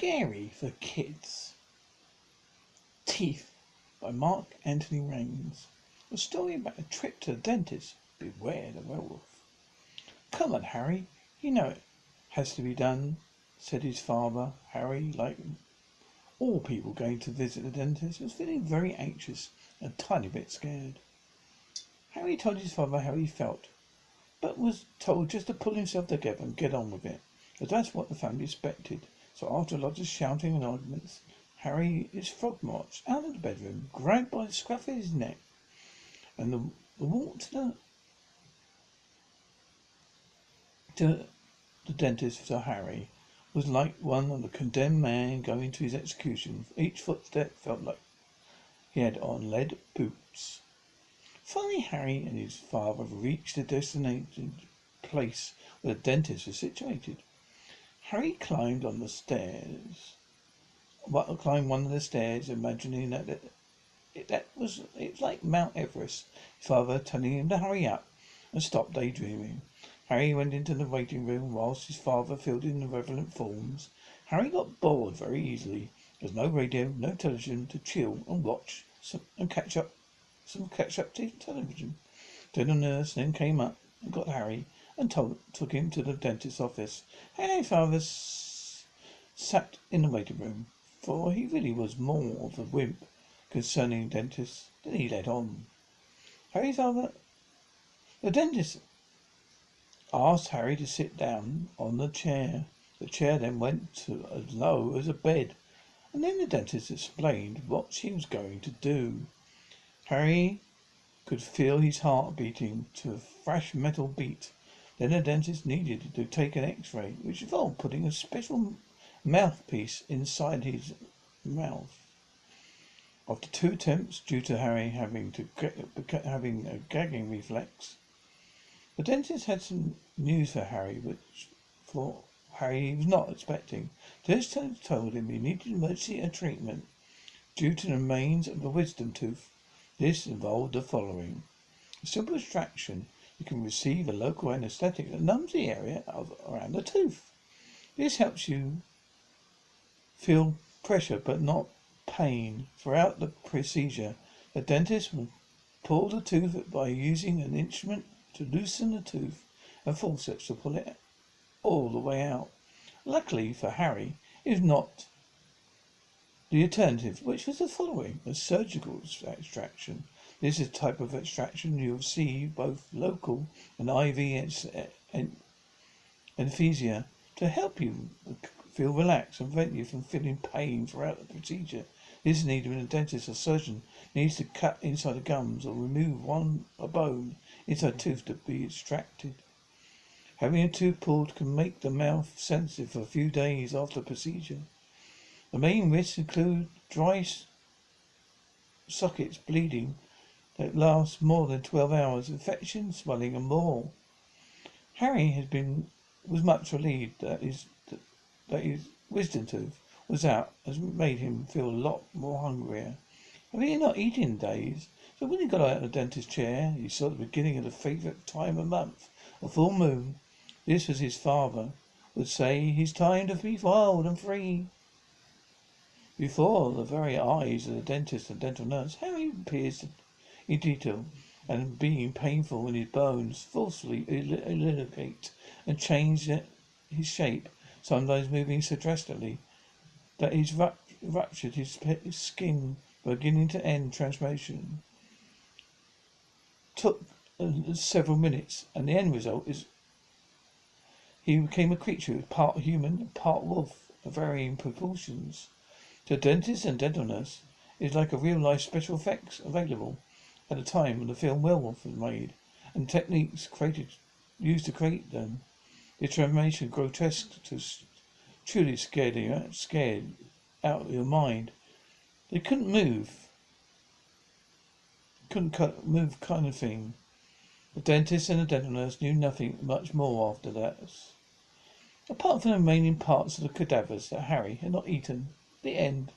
Scary for kids. Teeth by Mark Anthony Raines. A story about a trip to the dentist. Beware the werewolf. Come on, Harry. You know it has to be done, said his father. Harry, like all people going to visit the dentist, was feeling very anxious and a tiny bit scared. Harry told his father how he felt, but was told just to pull himself together and get on with it, as that's what the family expected. So after lots of shouting and arguments, Harry is frog marched out of the bedroom, grabbed by the scruff of his neck, and the, the walk to the to the dentist for Harry was like one of the condemned man going to his execution. Each footstep felt like he had on lead boots. Finally, Harry and his father reached the designated place where the dentist was situated. Harry climbed on the stairs, climbed one of the stairs, imagining that it, it, that was it was like Mount Everest. His father telling him to hurry up and stop daydreaming. Harry went into the waiting room whilst his father filled in the relevant forms. Harry got bored very easily. There was no radio, no television to chill and watch some, and catch up some catch up t- television. Then the nurse then came up and got Harry and told, took him to the dentist's office. Harry father sat in the waiting room, for he really was more of a wimp concerning dentists than he let on. Harry father, the dentist asked Harry to sit down on the chair. The chair then went to as low as a bed, and then the dentist explained what she was going to do. Harry could feel his heart beating to a fresh metal beat. Then the dentist needed to take an x-ray, which involved putting a special mouthpiece inside his mouth. After two attempts, due to Harry having to having a gagging reflex, the dentist had some news for Harry, which for Harry was not expecting. The dentist told him he needed emergency treatment due to the remains of a wisdom tooth this involved the following. A simple extraction. You can receive a local anesthetic that numbs the area of, around the tooth. This helps you feel pressure but not pain. Throughout the procedure, the dentist will pull the tooth by using an instrument to loosen the tooth and forceps to pull it all the way out. Luckily for Harry, was not the alternative, which was the following, a surgical extraction. This is a type of extraction you'll see both local and IV anesthesia to help you feel relaxed and prevent you from feeling pain throughout the procedure. This is needed when a dentist or surgeon needs to cut inside the gums or remove one a bone inside a tooth to be extracted. Having a tooth pulled can make the mouth sensitive for a few days after the procedure. The main risks include dry sockets, bleeding that lasts more than 12 hours, infection, swelling, and more. Harry has been was much relieved that his that his wisdom tooth was out, has made him feel a lot more hungrier. Having not eaten days, so when he got out of the dentist's chair, he saw the beginning of the favourite time of month, a full moon. This was his father would say, his time to be wild and free. Before the very eyes of the dentist and dental nurse, Harry appears in detail and being painful in his bones, forcefully elongate and change his shape, sometimes moving so drastically that he's ruptured his skin beginning to end transformation. Took uh, several minutes, and the end result is he became a creature part human, part wolf, of varying proportions. To dentists and dental nurse, is like a real life special effects available at the time when the film Werewolf was made, and techniques created used to create them. The transformation grotesque to truly scared you uh, scared out of your mind. They couldn't move. Couldn't cut, move kind of thing. The dentist and the dental nurse knew nothing much more after that. Apart from the remaining parts of the cadavers that Harry had not eaten. The end.